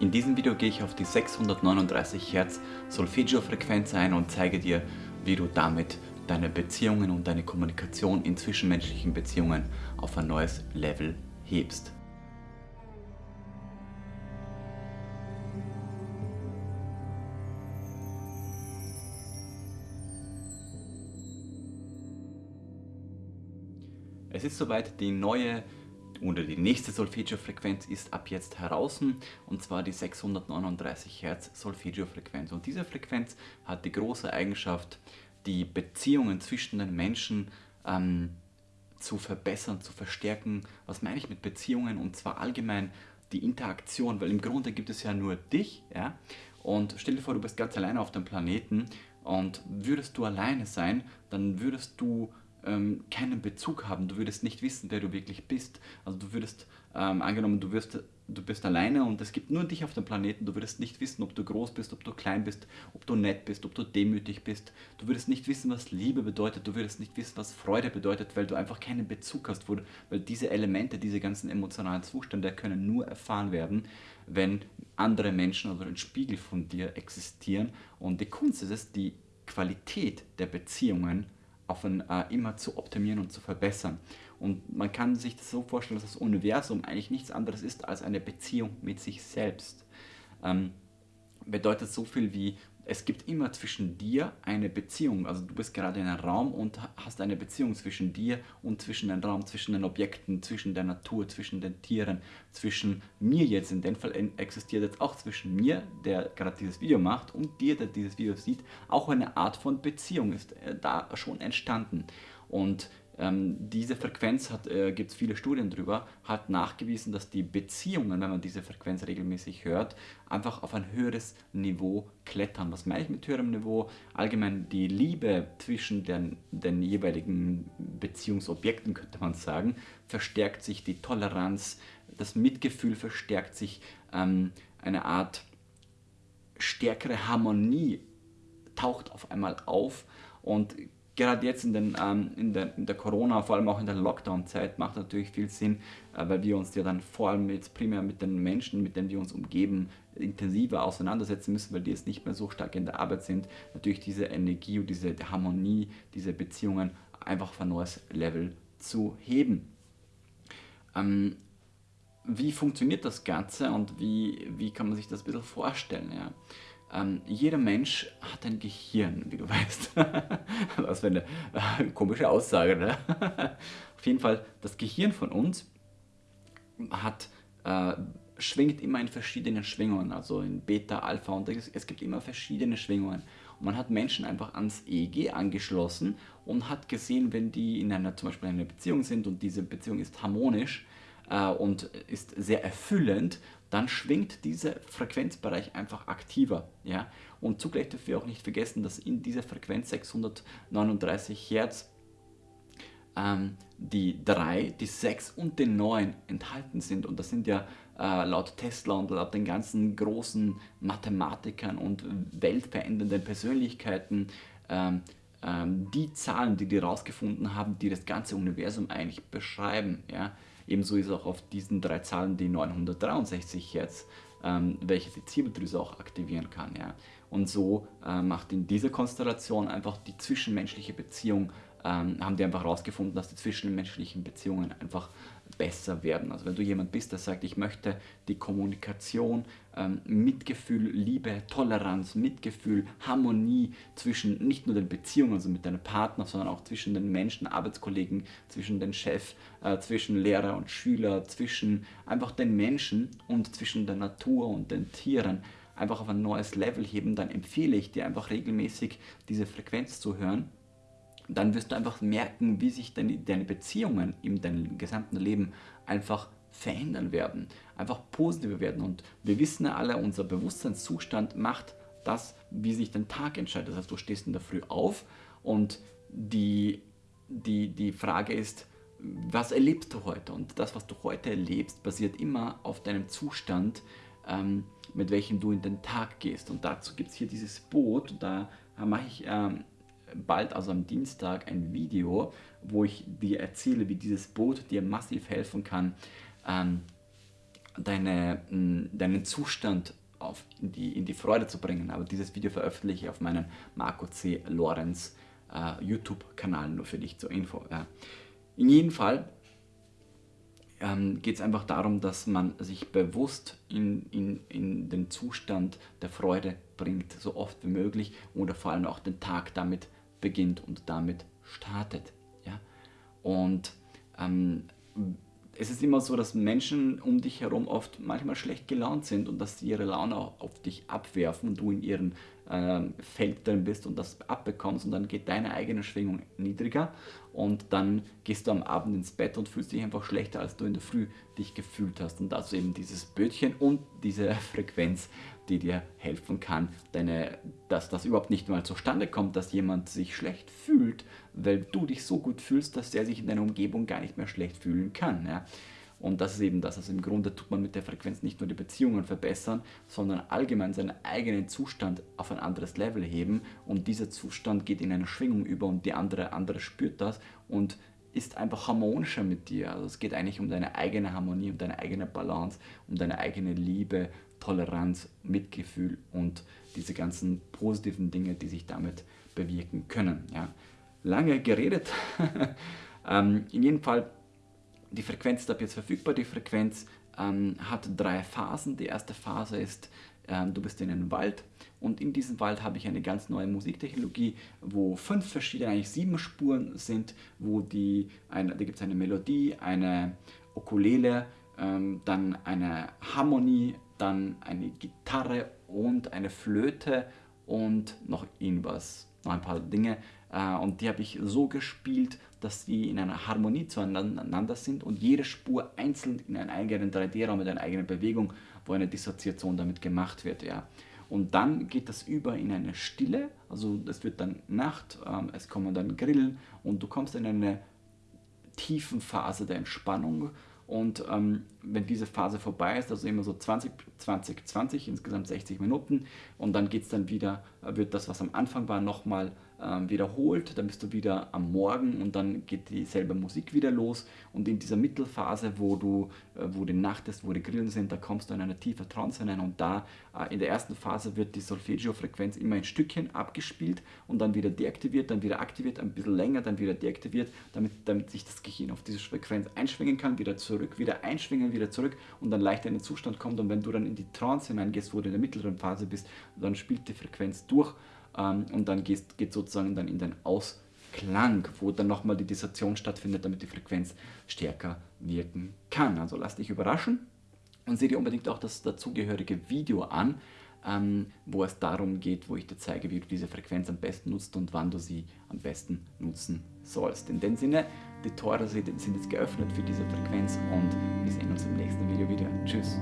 In diesem Video gehe ich auf die 639 Hertz Solfeggio-Frequenz ein und zeige dir, wie du damit deine Beziehungen und deine Kommunikation in zwischenmenschlichen Beziehungen auf ein neues Level hebst. Es ist soweit die neue oder die nächste Solfeggio-Frequenz ist ab jetzt heraus und zwar die 639 Hertz Solfeggio-Frequenz. Und diese Frequenz hat die große Eigenschaft, die Beziehungen zwischen den Menschen ähm, zu verbessern, zu verstärken. Was meine ich mit Beziehungen? Und zwar allgemein die Interaktion, weil im Grunde gibt es ja nur dich, ja. Und stell dir vor, du bist ganz alleine auf dem Planeten und würdest du alleine sein, dann würdest du ähm, keinen Bezug haben. Du würdest nicht wissen, wer du wirklich bist. Also du würdest, ähm, angenommen, du, wirst, du bist alleine und es gibt nur dich auf dem Planeten, du würdest nicht wissen, ob du groß bist, ob du klein bist, ob du nett bist, ob du demütig bist. Du würdest nicht wissen, was Liebe bedeutet, du würdest nicht wissen, was Freude bedeutet, weil du einfach keinen Bezug hast, wo, weil diese Elemente, diese ganzen emotionalen Zustände können nur erfahren werden, wenn andere Menschen oder ein Spiegel von dir existieren. Und die Kunst ist es, die Qualität der Beziehungen auf ein, äh, immer zu optimieren und zu verbessern. Und man kann sich das so vorstellen, dass das Universum eigentlich nichts anderes ist als eine Beziehung mit sich selbst. Ähm, bedeutet so viel wie, es gibt immer zwischen dir eine Beziehung. Also du bist gerade in einem Raum und hast eine Beziehung zwischen dir und zwischen dem Raum, zwischen den Objekten, zwischen der Natur, zwischen den Tieren, zwischen mir jetzt. In dem Fall existiert jetzt auch zwischen mir, der gerade dieses Video macht, und dir, der dieses Video sieht, auch eine Art von Beziehung ist äh, da schon entstanden. Und ähm, diese Frequenz äh, gibt es viele Studien drüber, hat nachgewiesen, dass die Beziehungen, wenn man diese Frequenz regelmäßig hört, einfach auf ein höheres Niveau klettern. Was meine ich mit höherem Niveau? Allgemein die Liebe zwischen den, den jeweiligen Beziehungsobjekten, könnte man sagen, verstärkt sich, die Toleranz, das Mitgefühl verstärkt sich, ähm, eine Art stärkere Harmonie taucht auf einmal auf und gerade jetzt in, den, ähm, in, der, in der Corona, vor allem auch in der Lockdown-Zeit, macht natürlich viel Sinn, äh, weil wir uns ja dann vor allem jetzt primär mit den Menschen, mit denen wir uns umgeben, intensiver auseinandersetzen müssen, weil die jetzt nicht mehr so stark in der Arbeit sind, natürlich diese Energie und diese Harmonie, diese Beziehungen einfach auf ein neues Level zu heben. Ähm, wie funktioniert das Ganze und wie, wie kann man sich das ein bisschen vorstellen? Ja? Ähm, jeder Mensch hat ein Gehirn, wie du weißt. Was für eine äh, komische Aussage, ne? Auf jeden Fall, das Gehirn von uns hat, äh, schwingt immer in verschiedenen Schwingungen, also in Beta, Alpha und es, es gibt immer verschiedene Schwingungen. Und man hat Menschen einfach ans EEG angeschlossen und hat gesehen, wenn die in einer, zum Beispiel in einer Beziehung sind und diese Beziehung ist harmonisch, und ist sehr erfüllend, dann schwingt dieser Frequenzbereich einfach aktiver. Ja? Und zugleich dürfen wir auch nicht vergessen, dass in dieser Frequenz 639 Hertz ähm, die 3, die 6 und die 9 enthalten sind. Und das sind ja äh, laut Tesla und laut den ganzen großen Mathematikern und weltverändernden Persönlichkeiten ähm, ähm, die Zahlen, die die herausgefunden haben, die das ganze Universum eigentlich beschreiben. Ja? Ebenso ist auch auf diesen drei Zahlen die 963 Hertz, ähm, welche die Zirbeldrüse auch aktivieren kann. Ja? Und so äh, macht in dieser Konstellation einfach die zwischenmenschliche Beziehung ähm, haben die einfach herausgefunden, dass die zwischenmenschlichen Beziehungen einfach besser werden. Also wenn du jemand bist, der sagt, ich möchte die Kommunikation, ähm, Mitgefühl, Liebe, Toleranz, Mitgefühl, Harmonie zwischen nicht nur den Beziehungen, also mit deinem Partner, sondern auch zwischen den Menschen, Arbeitskollegen, zwischen den Chef, äh, zwischen Lehrer und Schüler, zwischen einfach den Menschen und zwischen der Natur und den Tieren, einfach auf ein neues Level heben, dann empfehle ich dir einfach regelmäßig diese Frequenz zu hören dann wirst du einfach merken, wie sich deine, deine Beziehungen in deinem gesamten Leben einfach verändern werden, einfach positiver werden. Und wir wissen ja alle, unser Bewusstseinszustand macht das, wie sich dein Tag entscheidet. Das heißt, du stehst in der Früh auf und die, die, die Frage ist, was erlebst du heute? Und das, was du heute erlebst, basiert immer auf deinem Zustand, ähm, mit welchem du in den Tag gehst. Und dazu gibt es hier dieses Boot, da mache ich ähm, bald, also am Dienstag, ein Video, wo ich dir erzähle, wie dieses Boot dir massiv helfen kann, ähm, deine, deinen Zustand auf, in, die, in die Freude zu bringen. Aber dieses Video veröffentliche ich auf meinem Marco C. Lorenz äh, YouTube-Kanal, nur für dich zur Info. Ja. In jedem Fall ähm, geht es einfach darum, dass man sich bewusst in, in, in den Zustand der Freude bringt, so oft wie möglich oder vor allem auch den Tag damit beginnt und damit startet. Ja? Und ähm, es ist immer so, dass Menschen um dich herum oft manchmal schlecht gelaunt sind und dass sie ihre Laune auf dich abwerfen und du in ihrem äh, Feld drin bist und das abbekommst und dann geht deine eigene Schwingung niedriger und dann gehst du am Abend ins Bett und fühlst dich einfach schlechter, als du in der Früh dich gefühlt hast. Und ist eben dieses Bötchen und diese Frequenz, die dir helfen kann, deine, dass das überhaupt nicht mal zustande kommt, dass jemand sich schlecht fühlt, weil du dich so gut fühlst, dass er sich in deiner Umgebung gar nicht mehr schlecht fühlen kann. Ja? Und das ist eben das. Also im Grunde tut man mit der Frequenz nicht nur die Beziehungen verbessern, sondern allgemein seinen eigenen Zustand auf ein anderes Level heben. Und dieser Zustand geht in eine Schwingung über und die andere, andere spürt das und ist einfach harmonischer mit dir. Also es geht eigentlich um deine eigene Harmonie, um deine eigene Balance, um deine eigene Liebe, Toleranz, Mitgefühl und diese ganzen positiven Dinge, die sich damit bewirken können. Ja. Lange geredet. ähm, in jedem Fall, die Frequenz ist ab jetzt verfügbar. Die Frequenz ähm, hat drei Phasen. Die erste Phase ist, ähm, du bist in einem Wald und in diesem Wald habe ich eine ganz neue Musiktechnologie, wo fünf verschiedene, eigentlich sieben Spuren sind, wo die, eine, da gibt es eine Melodie, eine Ukulele, ähm, dann eine Harmonie, dann eine Gitarre und eine Flöte und noch irgendwas, noch ein paar Dinge. Äh, und die habe ich so gespielt, dass die in einer Harmonie zueinander sind und jede Spur einzeln in einen eigenen 3D-Raum mit einer eigenen Bewegung, wo eine Dissoziation damit gemacht wird. Ja. Und dann geht das über in eine Stille, also es wird dann Nacht, ähm, es kommen dann Grillen und du kommst in eine tiefen Phase der Entspannung und ähm, wenn diese Phase vorbei ist, also immer so 20, 20, 20, insgesamt 60 Minuten, und dann geht es dann wieder, äh, wird das, was am Anfang war, nochmal wiederholt, dann bist du wieder am Morgen und dann geht dieselbe Musik wieder los. Und in dieser Mittelphase, wo du, äh, wo die Nacht ist, wo die Grillen sind, da kommst du in eine tiefe Trance hinein und da äh, in der ersten Phase wird die Solfeggio-Frequenz immer in Stückchen abgespielt und dann wieder deaktiviert, dann wieder aktiviert, ein bisschen länger, dann wieder deaktiviert, damit, damit sich das Gehirn auf diese Frequenz einschwingen kann, wieder zurück, wieder einschwingen, wieder zurück und dann leicht in den Zustand kommt. Und wenn du dann in die Trance hineingehst, wo du in der mittleren Phase bist, dann spielt die Frequenz durch ähm, und dann geht, geht sozusagen dann in den Ausklang, wo dann nochmal die Dissociation stattfindet, damit die Frequenz stärker wirken kann. Also lass dich überraschen und sieh dir unbedingt auch das dazugehörige Video an, ähm, wo es darum geht, wo ich dir zeige, wie du diese Frequenz am besten nutzt und wann du sie am besten nutzen sollst. In dem Sinne, die Tore sind jetzt geöffnet für diese Frequenz und wir sehen uns im nächsten Video wieder. Tschüss.